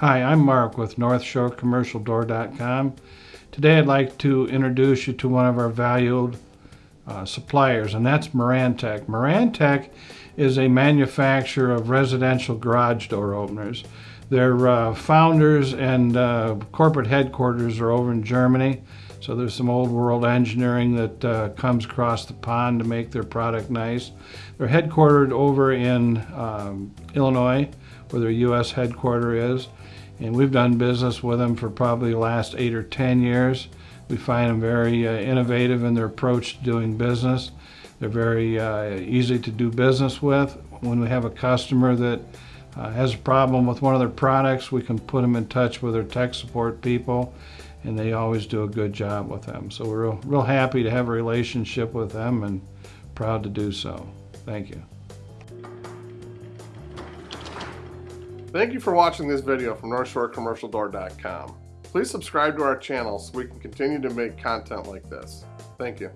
Hi, I'm Mark with NorthshoreCommercialDoor.com. Today I'd like to introduce you to one of our valued uh, suppliers, and that's Marantec. Marantec is a manufacturer of residential garage door openers. Their uh, founders and uh, corporate headquarters are over in Germany, so there's some old world engineering that uh, comes across the pond to make their product nice. They're headquartered over in um, Illinois, where their U.S. headquarters is and we've done business with them for probably the last eight or ten years. We find them very uh, innovative in their approach to doing business. They're very uh, easy to do business with. When we have a customer that uh, has a problem with one of their products, we can put them in touch with their tech support people and they always do a good job with them. So we're real, real happy to have a relationship with them and proud to do so. Thank you. Thank you for watching this video from NorthshoreCommercialDoor.com. Please subscribe to our channel so we can continue to make content like this. Thank you.